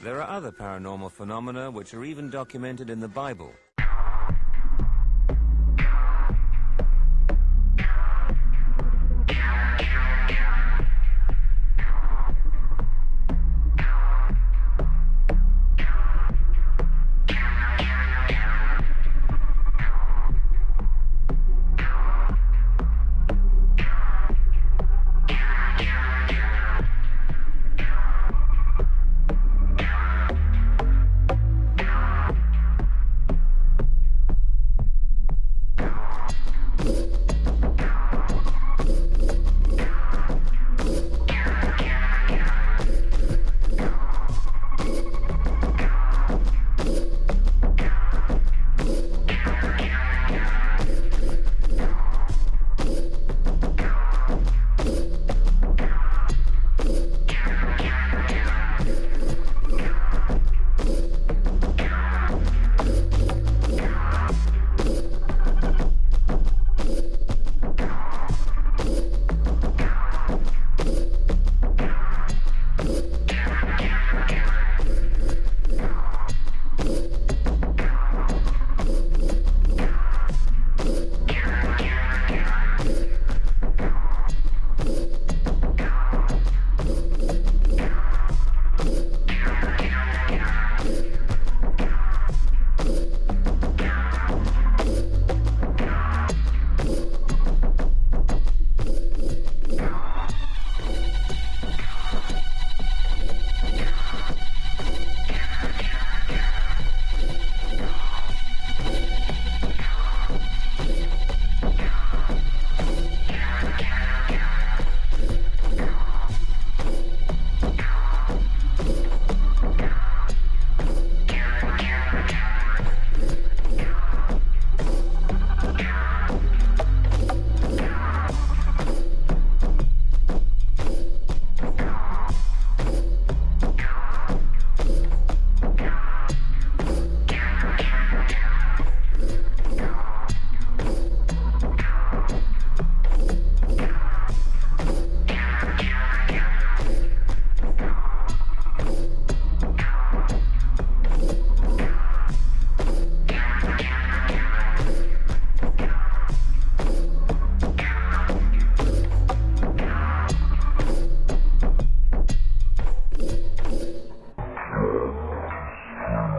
There are other paranormal phenomena which are even documented in the Bible,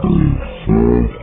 Says